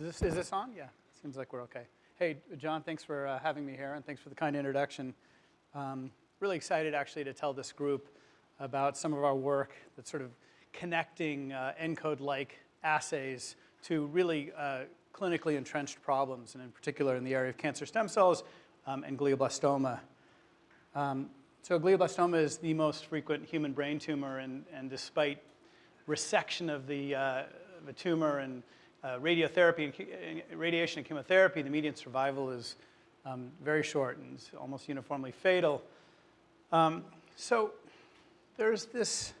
Is this, is this on? Yeah, seems like we're okay. Hey, John, thanks for uh, having me here, and thanks for the kind introduction. Um, really excited, actually, to tell this group about some of our work that's sort of connecting uh, ENCODE-like assays to really uh, clinically entrenched problems, and in particular in the area of cancer stem cells um, and glioblastoma. Um, so glioblastoma is the most frequent human brain tumor, and, and despite resection of the, uh, the tumor and uh, radiotherapy and radiation and chemotherapy, the median survival is um, very short and almost uniformly fatal. Um, so there's this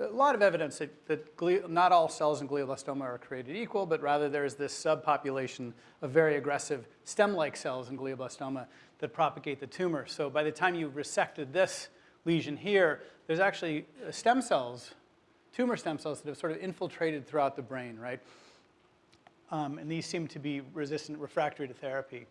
a lot of evidence that, that not all cells in glioblastoma are created equal, but rather there's this subpopulation of very aggressive stem-like cells in glioblastoma that propagate the tumor. So by the time you resected this lesion here, there's actually uh, stem cells, tumor stem cells that have sort of infiltrated throughout the brain, right? Um, and these seem to be resistant refractory to therapy.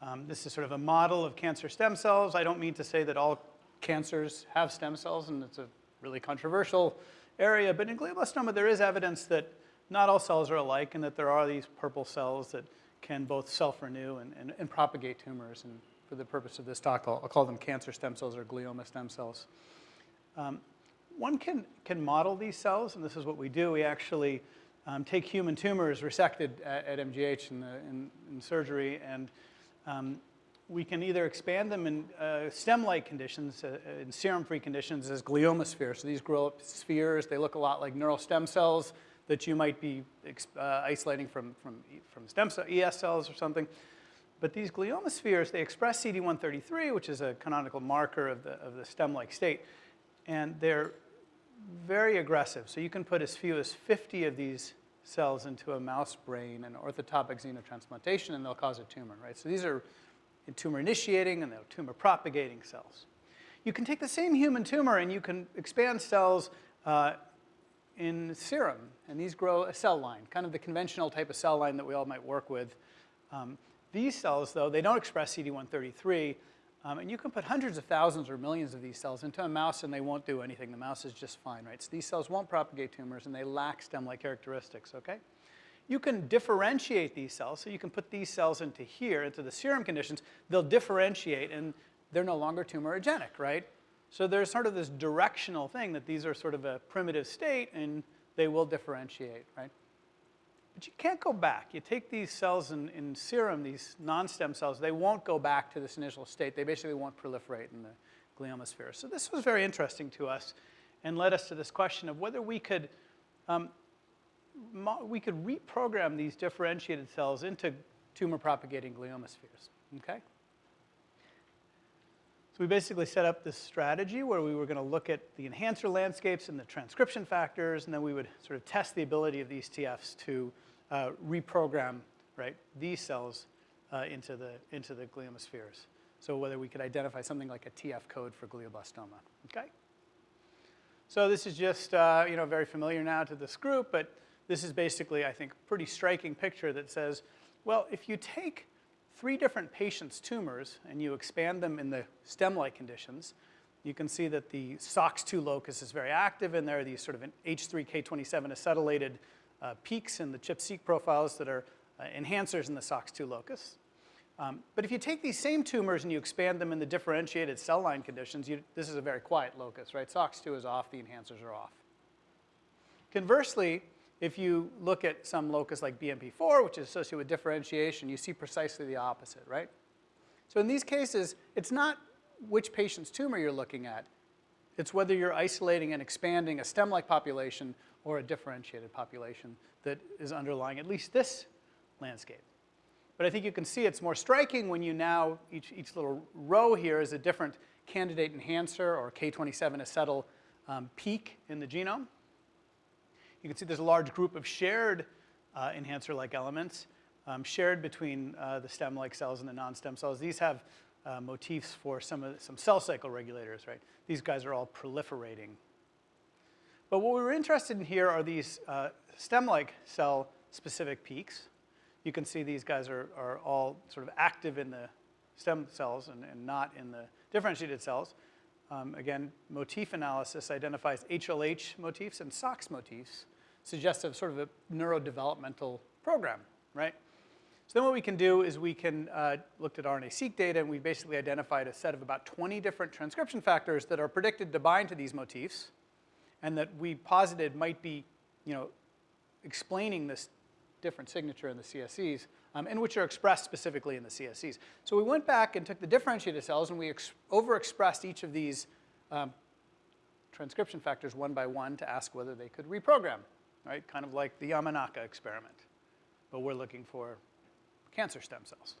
Um, this is sort of a model of cancer stem cells. I don't mean to say that all cancers have stem cells, and it's a really controversial area, but in glioblastoma there is evidence that not all cells are alike and that there are these purple cells that can both self-renew and, and, and, propagate tumors. And for the purpose of this talk, I'll, I'll call them cancer stem cells or glioma stem cells. Um, one can, can model these cells, and this is what we do. We actually um, take human tumors resected at, at MGH in, the, in, in surgery, and um, we can either expand them in uh, stem-like conditions, uh, in serum-free conditions as glioma spheres. So these grow up spheres. They look a lot like neural stem cells that you might be uh, isolating from, from, from stem cell, ES cells or something. But these glioma spheres, they express CD133, which is a canonical marker of the, of the stem-like state. And they're very aggressive. So you can put as few as 50 of these cells into a mouse brain and orthotopic xenotransplantation, and they'll cause a tumor, right? So these are tumor initiating and they're tumor propagating cells. You can take the same human tumor and you can expand cells uh, in serum, and these grow a cell line, kind of the conventional type of cell line that we all might work with. Um, these cells, though, they don't express CD133, um, and you can put hundreds of thousands or millions of these cells into a mouse and they won't do anything. The mouse is just fine, right? So these cells won't propagate tumors and they lack stem-like characteristics, okay? You can differentiate these cells, so you can put these cells into here, into the serum conditions. They'll differentiate, and they're no longer tumorigenic, right? So there's sort of this directional thing that these are sort of a primitive state, and they will differentiate, right? But you can't go back. You take these cells in, in serum, these non-stem cells, they won't go back to this initial state. They basically won't proliferate in the glioma sphere. So this was very interesting to us and led us to this question of whether we could um, we could reprogram these differentiated cells into tumor propagating glioma spheres, okay? So we basically set up this strategy where we were going to look at the enhancer landscapes and the transcription factors, and then we would sort of test the ability of these TFs to uh, reprogram right, these cells uh, into, the, into the glioma spheres. So whether we could identify something like a TF code for glioblastoma, okay? So this is just, uh, you know, very familiar now to this group, but this is basically, I think, a pretty striking picture that says, well, if you take three different patients' tumors and you expand them in the stem-like conditions, you can see that the SOX2 locus is very active, and there are these sort of an H3K27 acetylated uh, peaks in the ChIP-seq profiles that are uh, enhancers in the SOX2 locus. Um, but if you take these same tumors and you expand them in the differentiated cell line conditions, you, this is a very quiet locus, right? SOX2 is off, the enhancers are off. Conversely, if you look at some locus like BMP4, which is associated with differentiation, you see precisely the opposite, right? So in these cases, it's not which patient's tumor you're looking at. It's whether you're isolating and expanding a stem-like population or a differentiated population that is underlying at least this landscape. But I think you can see it's more striking when you now, each, each little row here is a different candidate enhancer or K27 acetyl um, peak in the genome. You can see there's a large group of shared uh, enhancer-like elements um, shared between uh, the stem-like cells and the non-stem cells. These have uh, motifs for some, of, some cell cycle regulators, right? These guys are all proliferating. But what we were interested in here are these uh, stem-like cell-specific peaks. You can see these guys are, are all sort of active in the stem cells and, and not in the differentiated cells. Um, again, motif analysis identifies HLH motifs and SOX motifs suggestive sort of a neurodevelopmental program, right? So then what we can do is we can uh, looked at RNA-seq data and we basically identified a set of about 20 different transcription factors that are predicted to bind to these motifs and that we posited might be, you know, explaining this different signature in the CSCs um, and which are expressed specifically in the CSCs. So we went back and took the differentiated cells and we overexpressed each of these um, transcription factors one by one to ask whether they could reprogram, right? Kind of like the Yamanaka experiment. But we're looking for cancer stem cells.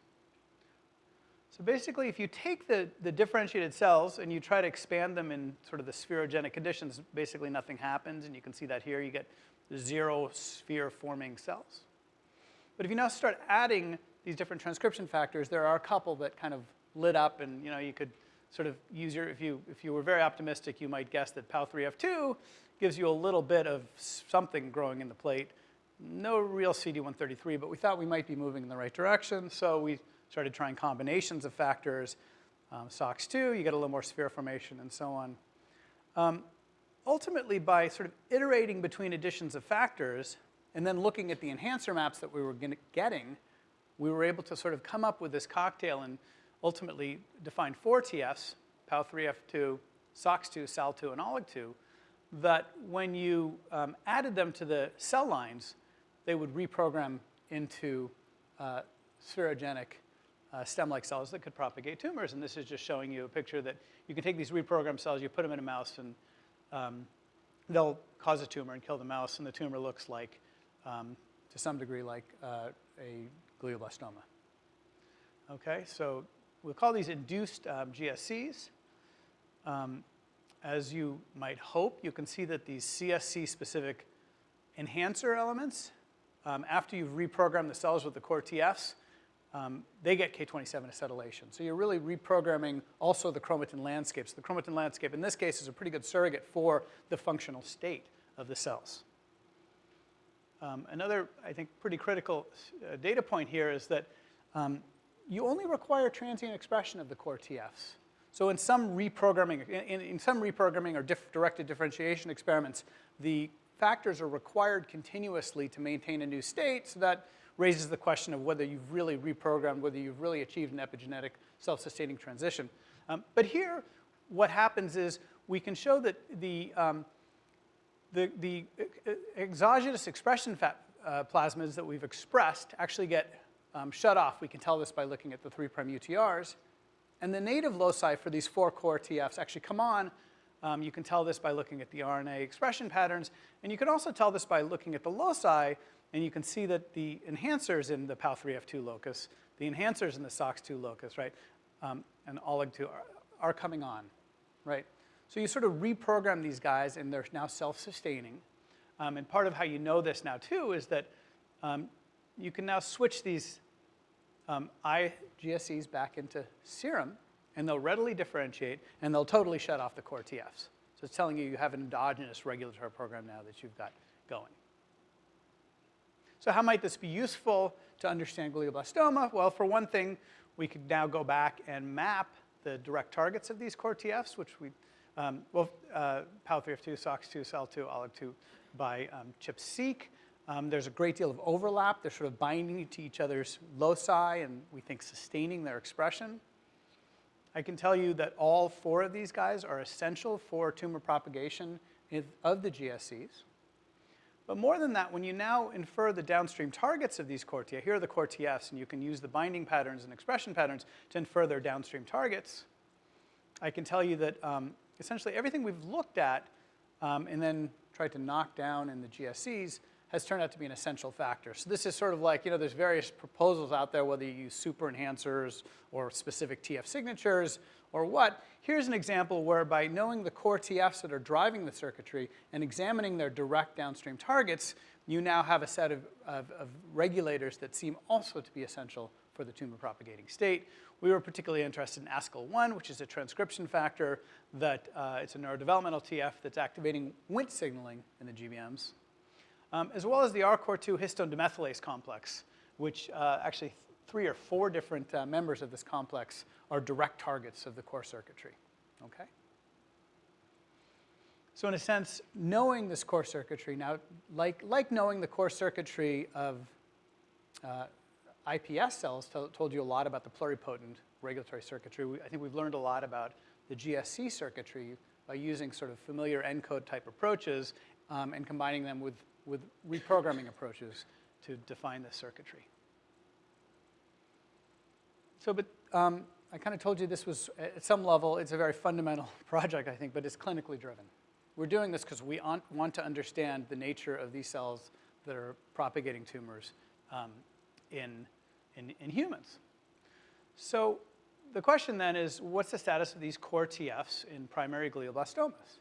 So basically, if you take the, the differentiated cells and you try to expand them in sort of the spherogenic conditions, basically nothing happens. And you can see that here. You get zero sphere-forming cells. But if you now start adding these different transcription factors, there are a couple that kind of lit up and you know you could sort of use your, if you, if you were very optimistic, you might guess that PAL3F2 gives you a little bit of something growing in the plate. No real CD133, but we thought we might be moving in the right direction, so we started trying combinations of factors. Um, SOX2, you get a little more sphere formation and so on. Um, ultimately, by sort of iterating between additions of factors, and then looking at the enhancer maps that we were getting, we were able to sort of come up with this cocktail and ultimately define four TFs, PAL3F2, SOX2, SAL2, and OLIG2, that when you um, added them to the cell lines, they would reprogram into uh, spherogenic uh, stem-like cells that could propagate tumors. And this is just showing you a picture that you can take these reprogrammed cells, you put them in a mouse, and um, they'll cause a tumor and kill the mouse, and the tumor looks like um, to some degree like uh, a glioblastoma. Okay, so we'll call these induced um, GSCs. Um, as you might hope, you can see that these CSC-specific enhancer elements, um, after you've reprogrammed the cells with the core TFs, um, they get K27 acetylation. So you're really reprogramming also the chromatin landscape. So the chromatin landscape in this case is a pretty good surrogate for the functional state of the cells. Um, another, I think, pretty critical uh, data point here is that um, you only require transient expression of the core TFs. So in some reprogramming, in, in some reprogramming or directed differentiation experiments, the factors are required continuously to maintain a new state, so that raises the question of whether you've really reprogrammed, whether you've really achieved an epigenetic self-sustaining transition. Um, but here, what happens is we can show that the um, the, the exogenous expression fat, uh, plasmids that we've expressed actually get um, shut off. We can tell this by looking at the 3' UTRs. And the native loci for these four core TFs actually come on. Um, you can tell this by looking at the RNA expression patterns. And you can also tell this by looking at the loci. And you can see that the enhancers in the PAL3F2 locus, the enhancers in the SOX2 locus, right, um, and OLIG2 are, are coming on, right? So you sort of reprogram these guys and they're now self-sustaining. Um, and part of how you know this now too is that um, you can now switch these um, IGSCs back into serum and they'll readily differentiate and they'll totally shut off the core TFs. So it's telling you you have an endogenous regulatory program now that you've got going. So how might this be useful to understand glioblastoma? Well, for one thing, we could now go back and map the direct targets of these core TFs, which we um, well, uh, PAL3F2, SOX2, SAL2, OLIG2 by um, ChIP-seq. Um, there's a great deal of overlap. They're sort of binding to each other's loci and we think sustaining their expression. I can tell you that all four of these guys are essential for tumor propagation of the GSCs. But more than that, when you now infer the downstream targets of these core TFs, here are the core TFs, and you can use the binding patterns and expression patterns to infer their downstream targets. I can tell you that um, essentially everything we've looked at um, and then tried to knock down in the GSCs has turned out to be an essential factor. So this is sort of like, you know, there's various proposals out there, whether you use super enhancers or specific TF signatures or what. Here's an example where by knowing the core TFs that are driving the circuitry and examining their direct downstream targets, you now have a set of, of, of regulators that seem also to be essential for the tumor propagating state. We were particularly interested in ASCL1, which is a transcription factor that uh, it's a neurodevelopmental TF that's activating Wnt signaling in the GBMs, um, as well as the RCOR2 histone demethylase complex, which uh, actually three or four different uh, members of this complex are direct targets of the core circuitry, okay? So in a sense, knowing this core circuitry, now like, like knowing the core circuitry of uh, iPS cells told you a lot about the pluripotent regulatory circuitry. We, I think we've learned a lot about the GSC circuitry by using sort of familiar ENCODE type approaches um, and combining them with, with reprogramming approaches to define the circuitry. So, but um, I kind of told you this was, at some level, it's a very fundamental project, I think, but it's clinically driven. We're doing this because we want to understand the nature of these cells that are propagating tumors um, in, in, in humans. So the question then is, what's the status of these core TFs in primary glioblastomas?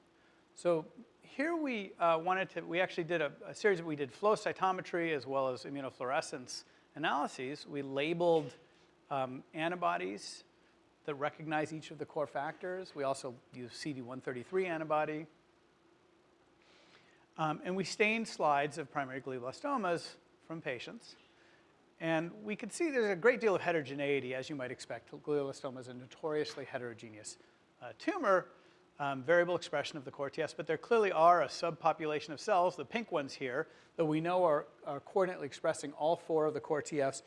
So here we uh, wanted to, we actually did a, a series, we did flow cytometry as well as immunofluorescence analyses. We labeled um, antibodies that recognize each of the core factors. We also use CD133 antibody. Um, and we stained slides of primary glioblastomas from patients. And we could see there's a great deal of heterogeneity, as you might expect. Glioblastoma is a notoriously heterogeneous uh, tumor, um, variable expression of the core TFs, but there clearly are a subpopulation of cells, the pink ones here, that we know are, are coordinately expressing all four of the core TFs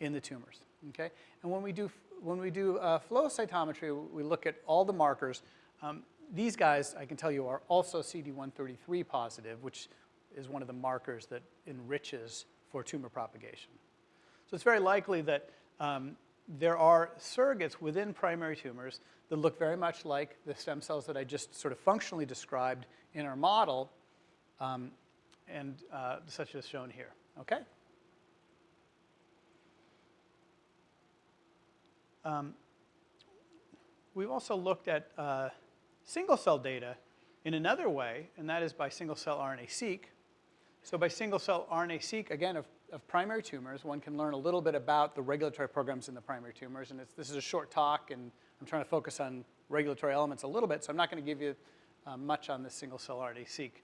in the tumors, okay? And when we do, when we do uh, flow cytometry, we look at all the markers. Um, these guys, I can tell you, are also CD133 positive, which is one of the markers that enriches for tumor propagation. So it's very likely that um, there are surrogates within primary tumors that look very much like the stem cells that I just sort of functionally described in our model, um, and uh, such as shown here, okay? Um, we've also looked at uh, single cell data in another way, and that is by single cell RNA-seq. So by single cell RNA-seq, again, of, of, primary tumors, one can learn a little bit about the regulatory programs in the primary tumors. And this is a short talk, and I'm trying to focus on regulatory elements a little bit, so I'm not going to give you uh, much on this single cell RNA-seq.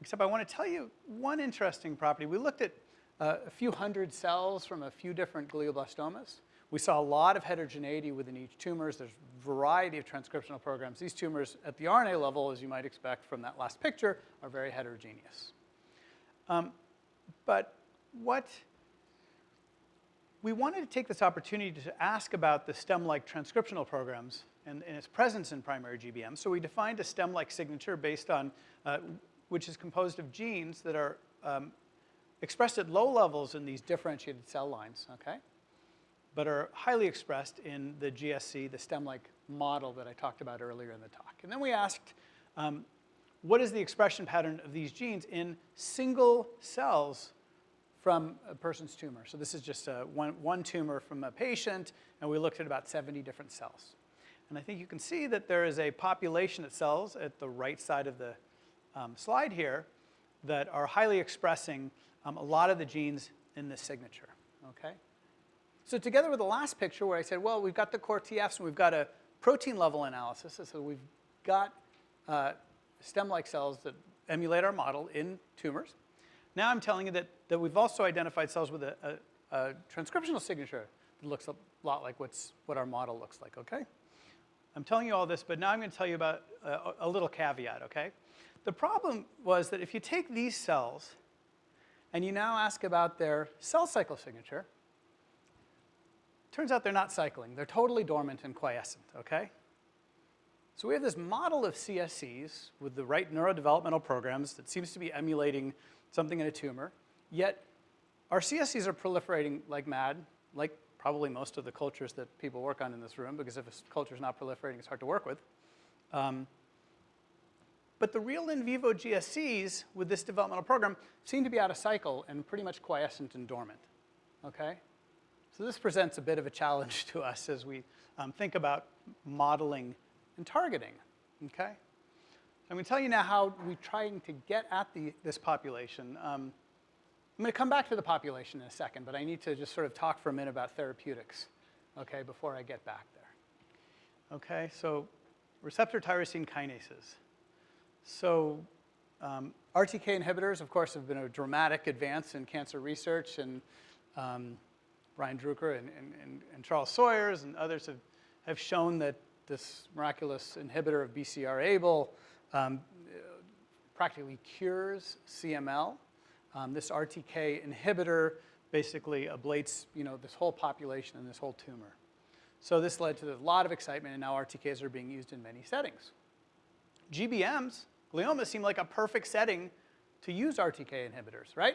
Except I want to tell you one interesting property. We looked at uh, a few hundred cells from a few different glioblastomas. We saw a lot of heterogeneity within each tumors. There's a variety of transcriptional programs. These tumors at the RNA level, as you might expect from that last picture, are very heterogeneous. Um, but what we wanted to take this opportunity to ask about the stem-like transcriptional programs and, and, its presence in primary GBM. So we defined a stem-like signature based on, uh, which is composed of genes that are um, expressed at low levels in these differentiated cell lines, okay? But are highly expressed in the GSC, the stem-like model that I talked about earlier in the talk. And then we asked, um, what is the expression pattern of these genes in single cells from a person's tumor? So this is just a, one, one tumor from a patient, and we looked at about 70 different cells. And I think you can see that there is a population of cells at the right side of the um, slide here that are highly expressing um, a lot of the genes in this signature, okay? So together with the last picture where I said, well, we've got the core TFs and we've got a protein level analysis. So we've got uh, stem-like cells that emulate our model in tumors. Now I'm telling you that, that we've also identified cells with a, a, a transcriptional signature that looks a lot like what's, what our model looks like, okay? I'm telling you all this, but now I'm going to tell you about a, a little caveat, okay? The problem was that if you take these cells and you now ask about their cell cycle signature, Turns out they're not cycling. They're totally dormant and quiescent, okay? So we have this model of CSCs with the right neurodevelopmental programs that seems to be emulating something in a tumor, yet our CSCs are proliferating like mad, like probably most of the cultures that people work on in this room, because if a culture is not proliferating, it's hard to work with. Um, but the real in vivo GSCs with this developmental program seem to be out of cycle and pretty much quiescent and dormant, okay? So this presents a bit of a challenge to us as we um, think about modeling and targeting, okay? I'm going to tell you now how we're trying to get at the, this population. Um, I'm going to come back to the population in a second, but I need to just sort of talk for a minute about therapeutics, okay, before I get back there. Okay, so receptor tyrosine kinases. So um, RTK inhibitors, of course, have been a dramatic advance in cancer research, and um, Brian Drucker and, and, and, Charles Sawyers and others have, have shown that this miraculous inhibitor of BCR-ABL um, practically cures CML. Um, this RTK inhibitor basically ablates you know, this whole population and this whole tumor. So this led to a lot of excitement, and now RTKs are being used in many settings. GBMs, glioma, seem like a perfect setting to use RTK inhibitors, right?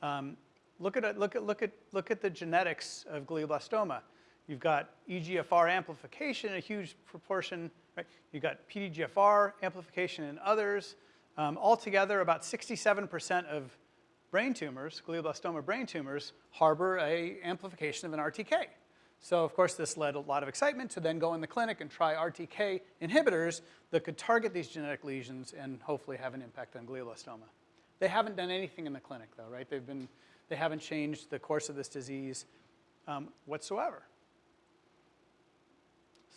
Um, look, at, look, at, look, at, look at the genetics of glioblastoma. You've got EGFR amplification, a huge proportion, right? You've got PDGFR amplification in others. Um, altogether, about 67% of brain tumors, glioblastoma brain tumors, harbor a amplification of an RTK. So of course this led a lot of excitement to then go in the clinic and try RTK inhibitors that could target these genetic lesions and hopefully have an impact on glioblastoma. They haven't done anything in the clinic though, right? They've been, they haven't changed the course of this disease um, whatsoever.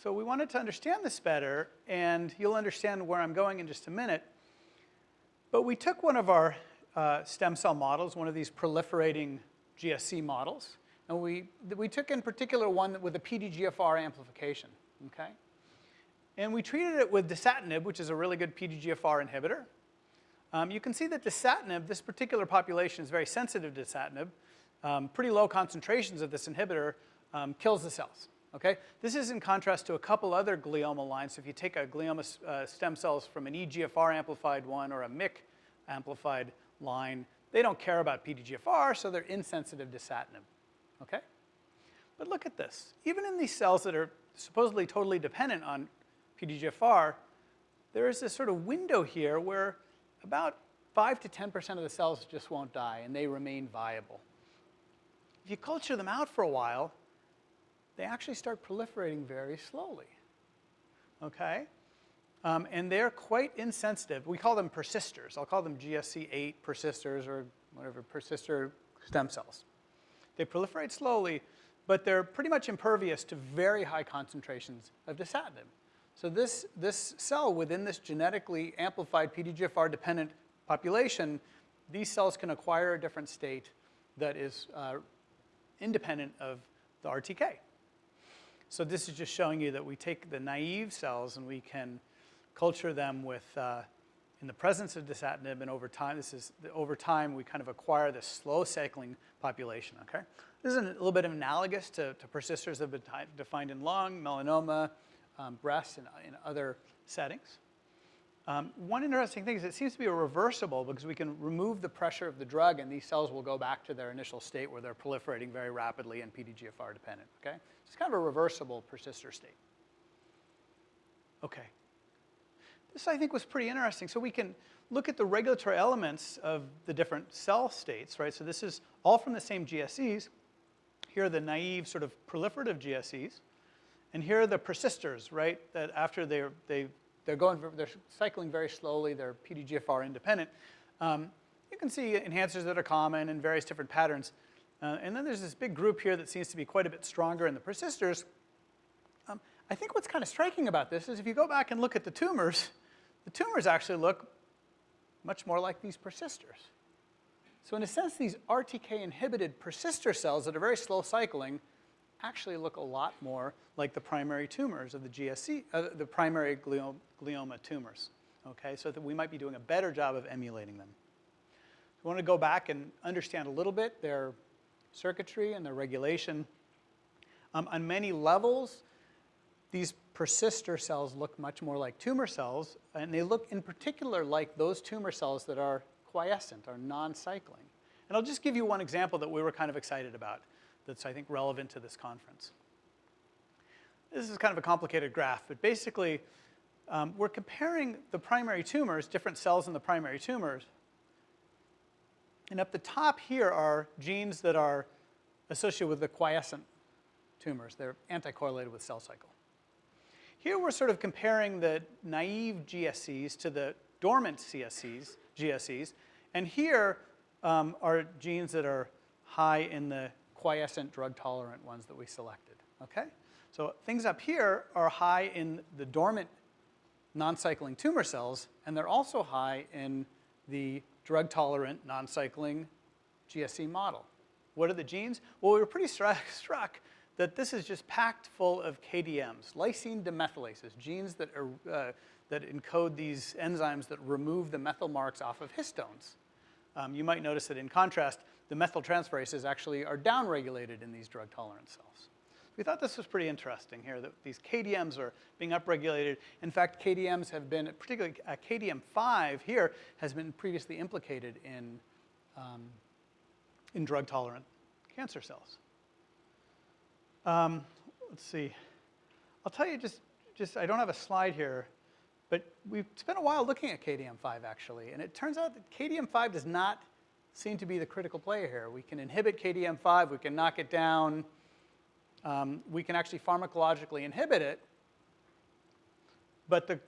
So we wanted to understand this better, and you'll understand where I'm going in just a minute. But we took one of our uh, stem cell models, one of these proliferating GSC models, and we, we took in particular one with a PDGFR amplification, okay? And we treated it with dasatinib, which is a really good PDGFR inhibitor. Um, you can see that dasatinib, this particular population is very sensitive to dasatinib. Um, pretty low concentrations of this inhibitor um, kills the cells, okay? This is in contrast to a couple other glioma lines. So if you take a glioma uh, stem cells from an EGFR amplified one or a MYC amplified line, they don't care about PDGFR, so they're insensitive to dasatinib okay? But look at this. Even in these cells that are supposedly totally dependent on PDGFR, there is this sort of window here where about 5 to 10% of the cells just won't die and they remain viable. If you culture them out for a while, they actually start proliferating very slowly, okay? Um, and they're quite insensitive. We call them persisters. I'll call them GSC8 persisters or whatever, persistor stem cells. They proliferate slowly, but they're pretty much impervious to very high concentrations of dasatinib. So this, this cell within this genetically amplified PDGFR-dependent population, these cells can acquire a different state that is uh, independent of the RTK. So this is just showing you that we take the naive cells and we can culture them with, uh, in the presence of dasatinib, and over time, this is, over time, we kind of acquire this slow cycling population, okay? This is a little bit analogous to, to persisters that have been defined in lung, melanoma, um, breast, and in other settings. Um, one interesting thing is it seems to be reversible because we can remove the pressure of the drug and these cells will go back to their initial state where they're proliferating very rapidly and PDGFR dependent, okay? It's kind of a reversible persister state. Okay. This, I think, was pretty interesting. So we can look at the regulatory elements of the different cell states, right? So this is all from the same GSCs. Here are the naive sort of proliferative GSCs. And here are the persisters, right? That after they're, they, they're going, they're cycling very slowly, they're PDGFR independent. Um, you can see enhancers that are common in various different patterns. Uh, and then there's this big group here that seems to be quite a bit stronger in the persisters. Um, I think what's kind of striking about this is if you go back and look at the tumors, the tumors actually look much more like these persisters. So in a sense, these RTK-inhibited persister cells that are very slow cycling actually look a lot more like the primary tumors of the GSC, uh, the primary glioma, tumors. Okay, so that we might be doing a better job of emulating them. We want to go back and understand a little bit their circuitry and their regulation. Um, on many levels, these persister cells look much more like tumor cells, and they look in particular like those tumor cells that are quiescent, are non-cycling. And I'll just give you one example that we were kind of excited about that's, I think, relevant to this conference. This is kind of a complicated graph, but basically, um, we're comparing the primary tumors, different cells in the primary tumors, and up the top here are genes that are associated with the quiescent tumors. They're anti-correlated with cell cycle. Here we're sort of comparing the naive GSCs to the dormant CSCs, GSCs, and here um, are genes that are high in the quiescent drug-tolerant ones that we selected, okay? So things up here are high in the dormant non-cycling tumor cells, and they're also high in the drug-tolerant non-cycling GSC model. What are the genes? Well, we were pretty struck, struck that this is just packed full of KDMs, lysine demethylases, genes that, are, uh, that encode these enzymes that remove the methyl marks off of histones. Um, you might notice that in contrast, the methyltransferases actually are downregulated in these drug-tolerant cells. We thought this was pretty interesting here, that these KDMs are being upregulated. In fact, KDMs have been, particularly uh, KDM5 here, has been previously implicated in, um, in drug-tolerant cancer cells. Um, let's see. I'll tell you just, just, I don't have a slide here, but we've spent a while looking at KDM5 actually, and it turns out that KDM5 does not seem to be the critical player here. We can inhibit KDM5, we can knock it down, um, we can actually pharmacologically inhibit it, but the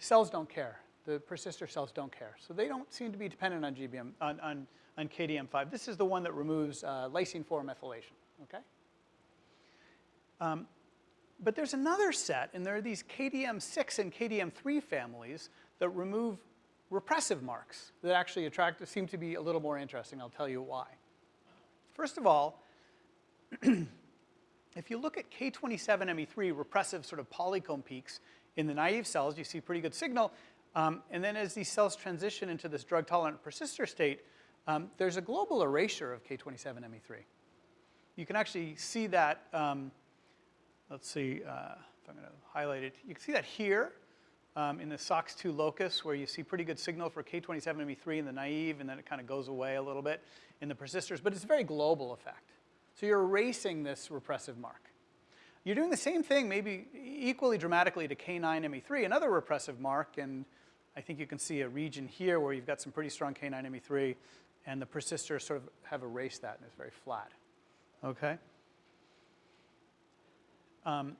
cells don't care. The persister cells don't care. So they don't seem to be dependent on GBM, on, on, on KDM5. This is the one that removes uh, lysine 4 methylation, okay? Um, but there's another set, and there are these KDM6 and KDM3 families that remove repressive marks that actually attract, seem to be a little more interesting. I'll tell you why. First of all, if you look at K27ME3 repressive sort of polycomb peaks in the naive cells, you see pretty good signal. Um, and then as these cells transition into this drug-tolerant persister state, um, there's a global erasure of K27ME3. You can actually see that um, let's see uh, if I'm going to highlight it. You can see that here um, in the SOX2 locus where you see pretty good signal for K27ME3 in the naive and then it kind of goes away a little bit in the persisters, but it's a very global effect. So you're erasing this repressive mark. You're doing the same thing maybe equally dramatically to K9ME3, another repressive mark, and I think you can see a region here where you've got some pretty strong K9ME3 and the persisters sort of have erased that and it's very flat, okay? Um,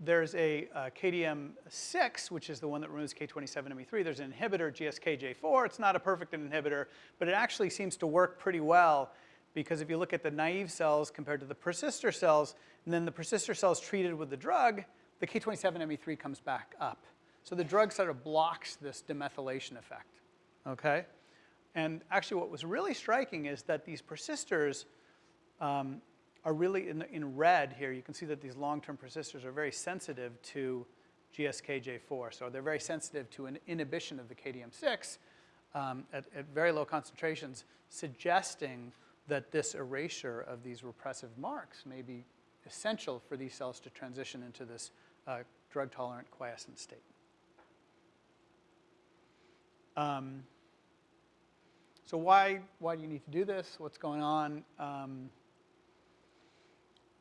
there's a, a KDM6, which is the one that removes K27ME3. There's an inhibitor, GSKJ4. It's not a perfect inhibitor, but it actually seems to work pretty well because if you look at the naive cells compared to the persister cells, and then the persister cells treated with the drug, the K27ME3 comes back up. So the drug sort of blocks this demethylation effect, okay? And actually what was really striking is that these persisters um, are really in, in red here. You can see that these long-term persisters are very sensitive to GSKJ4. So they're very sensitive to an inhibition of the KDM6 um, at, at very low concentrations, suggesting that this erasure of these repressive marks may be essential for these cells to transition into this uh, drug-tolerant quiescent state. Um, so why, why do you need to do this? What's going on? Um,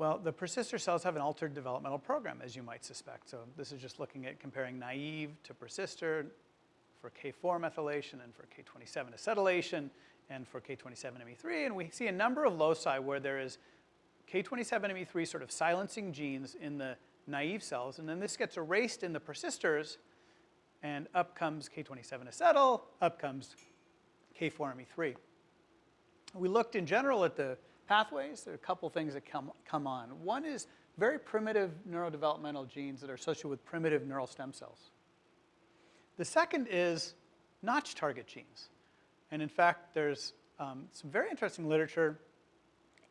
well, the persister cells have an altered developmental program, as you might suspect. So this is just looking at comparing naive to persister for K4 methylation and for K27 acetylation and for K27ME3. And we see a number of loci where there is K27ME3 sort of silencing genes in the naive cells. And then this gets erased in the persisters. And up comes K27 acetyl, up comes K4ME3. We looked in general at the pathways, there are a couple things that come, come on. One is very primitive neurodevelopmental genes that are associated with primitive neural stem cells. The second is notch target genes. And in fact, there's um, some very interesting literature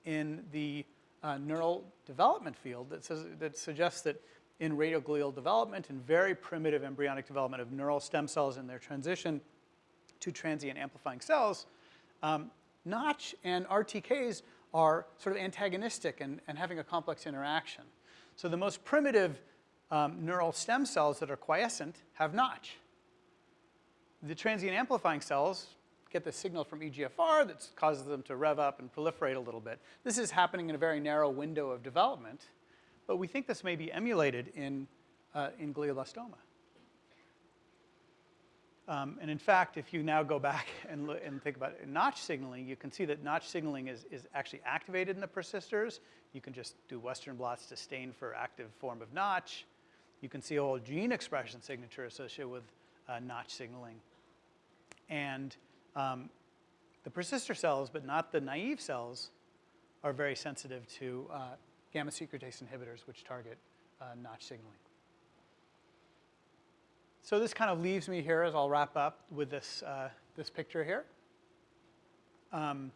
in the uh, neural development field that, says, that suggests that in radioglial development and very primitive embryonic development of neural stem cells in their transition to transient amplifying cells, um, Notch and RTKs are sort of antagonistic and, and having a complex interaction. So the most primitive um, neural stem cells that are quiescent have notch. The transient amplifying cells get the signal from EGFR that causes them to rev up and proliferate a little bit. This is happening in a very narrow window of development, but we think this may be emulated in, uh, in glioblastoma. Um, and in fact, if you now go back and, look, and think about it, notch signaling, you can see that notch signaling is, is actually activated in the persisters. You can just do Western blots to stain for active form of notch. You can see a whole gene expression signature associated with uh, notch signaling. And um, the persister cells, but not the naive cells, are very sensitive to uh, gamma secretase inhibitors, which target uh, notch signaling. So this kind of leaves me here as I'll wrap up with this, uh, this picture here. Um,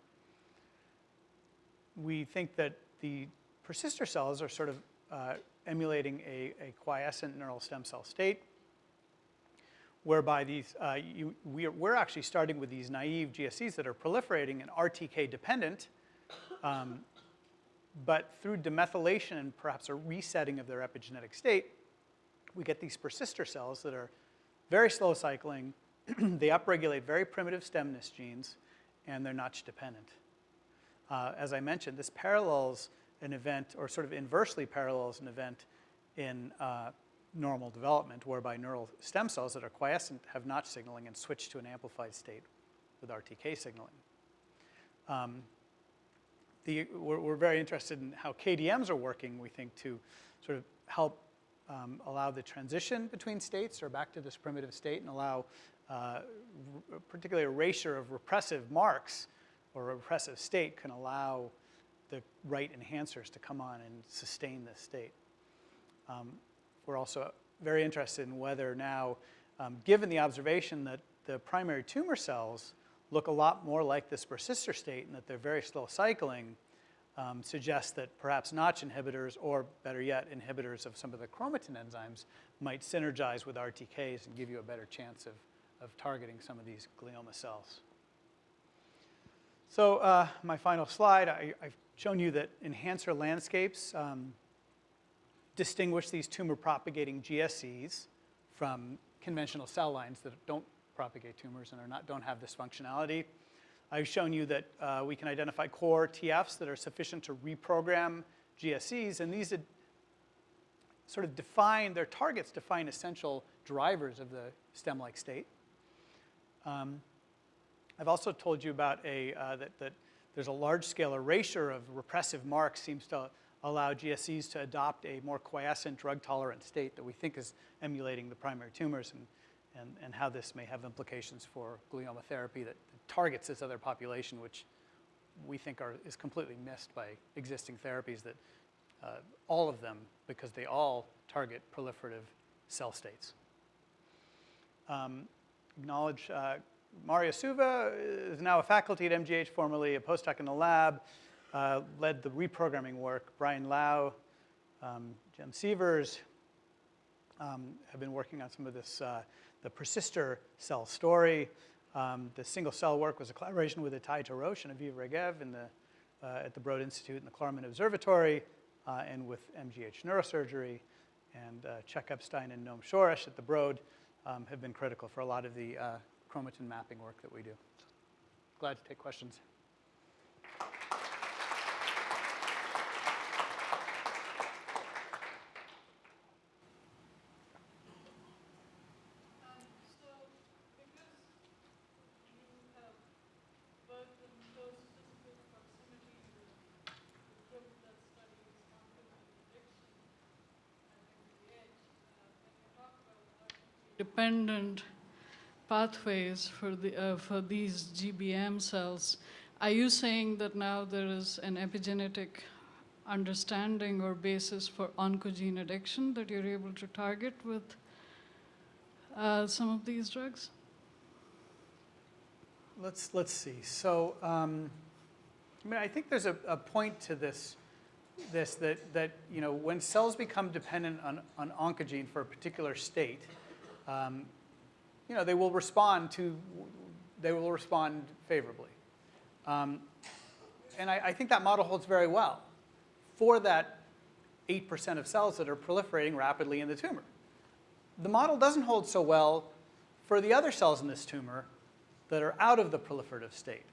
we think that the persister cells are sort of uh, emulating a, a, quiescent neural stem cell state. whereby these, uh, you, we are, we're actually starting with these naive GSCs that are proliferating and RTK dependent, um, but through demethylation and perhaps a resetting of their epigenetic state, we get these persister cells that are very slow cycling, they upregulate very primitive stemness genes, and they're Notch dependent. Uh, as I mentioned, this parallels an event, or sort of inversely parallels an event in uh, normal development, whereby neural stem cells that are quiescent have Notch signaling and switch to an amplified state with RTK signaling. Um, the, we're, we're, very interested in how KDMs are working, we think, to sort of help um, allow the transition between states or back to this primitive state and allow uh, particularly erasure of repressive marks or a repressive state can allow the right enhancers to come on and sustain this state. Um, we're also very interested in whether now, um, given the observation that the primary tumor cells look a lot more like this persister state and that they're very slow cycling, um, suggests that perhaps Notch inhibitors, or better yet, inhibitors of some of the chromatin enzymes might synergize with RTKs and give you a better chance of, of targeting some of these glioma cells. So uh, my final slide, I, have shown you that enhancer landscapes um, distinguish these tumor propagating GSCs from conventional cell lines that don't propagate tumors and are not, don't have this functionality. I've shown you that uh, we can identify core TFs that are sufficient to reprogram GSCs, and these sort of define, their targets define essential drivers of the stem-like state. Um, I've also told you about a, uh, that, that there's a large-scale erasure of repressive marks seems to allow GSCs to adopt a more quiescent, drug-tolerant state that we think is emulating the primary tumors and, and, and how this may have implications for glioma therapy that targets this other population, which we think are, is completely missed by existing therapies that uh, all of them, because they all target proliferative cell states. Um, acknowledge uh, Mario Suva is now a faculty at MGH, formerly a postdoc in the lab, uh, led the reprogramming work. Brian Lau, um, Jem Sievers um, have been working on some of this, uh, the persister cell story. Um, the single cell work was a collaboration with Itai Tarosh and Aviv Regev in the, uh, at the Broad Institute and the Klarman Observatory uh, and with MGH Neurosurgery. And uh, Chuck Epstein and Noam Shoresh at the Broad um, have been critical for a lot of the uh, chromatin mapping work that we do. Glad to take questions. Dependent pathways for, the, uh, for these GBM cells. Are you saying that now there is an epigenetic understanding or basis for oncogene addiction that you're able to target with uh, some of these drugs? Let's, let's see. So, um, I mean, I think there's a, a point to this, this that, that, you know, when cells become dependent on, on oncogene for a particular state, um, you know, they will respond to, they will respond favorably. Um, and I, I, think that model holds very well for that 8% of cells that are proliferating rapidly in the tumor. The model doesn't hold so well for the other cells in this tumor that are out of the proliferative state.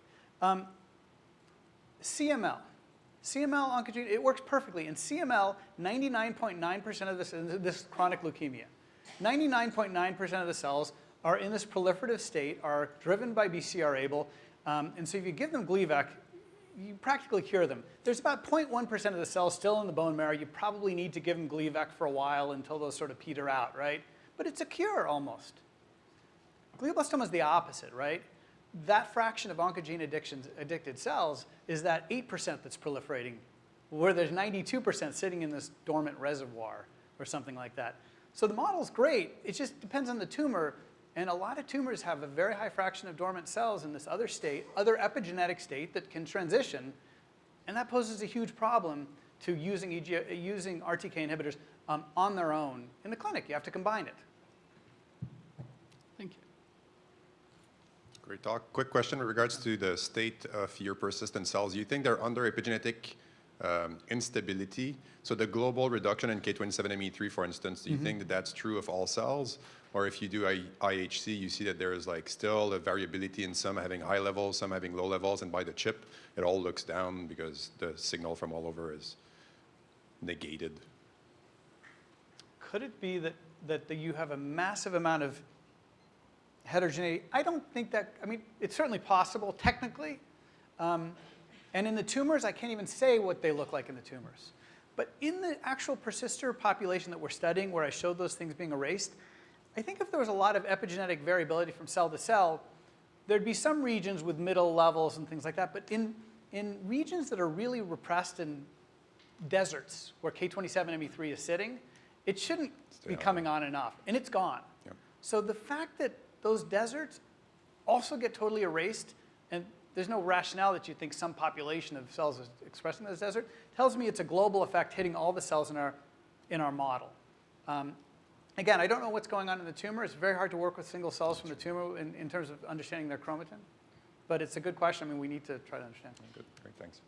Um, CML, CML oncogene, it works perfectly. In CML, 99.9% of this, this chronic leukemia, 99.9% of the cells are in this proliferative state, are driven by BCR-ABL, um, and so if you give them Gleevec, you practically cure them. There's about 0.1% of the cells still in the bone marrow. You probably need to give them Gleevec for a while until those sort of peter out, right? But it's a cure almost. Glioblastoma is the opposite, right? That fraction of oncogene addicted cells is that 8% that's proliferating, where there's 92% sitting in this dormant reservoir or something like that. So the model's great. It just depends on the tumor. And a lot of tumors have a very high fraction of dormant cells in this other state, other epigenetic state that can transition. And that poses a huge problem to using, EG, using RTK inhibitors um, on their own in the clinic. You have to combine it. Thank you. Great talk. Quick question with regards to the state of your persistent cells. You think they're under epigenetic um, instability? So the global reduction in K27ME3, for instance, do you think that that's true of all cells? Or if you do I- IHC, you see that there is like still a variability in some having high levels, some having low levels, and by the chip, it all looks down because the signal from all over is negated. Could it be that, that the- you have a massive amount of heterogeneity? I don't think that, I mean, it's certainly possible technically. Um, and in the tumors, I can't even say what they look like in the tumors. But in the actual persister population that we're studying, where I showed those things being erased, I think if there was a lot of epigenetic variability from cell to cell, there'd be some regions with middle levels and things like that. But in, in regions that are really repressed in deserts where K27ME3 is sitting, it shouldn't Stay be on. coming on and off, and it's gone. Yep. So the fact that those deserts also get totally erased, there's no rationale that you think some population of cells is expressing this desert, tells me it's a global effect hitting all the cells in our, in our model. Um, again, I don't know what's going on in the tumor. It's very hard to work with single cells from the tumor in, in terms of understanding their chromatin. But it's a good question. I mean, we need to try to understand. Good, great, thanks.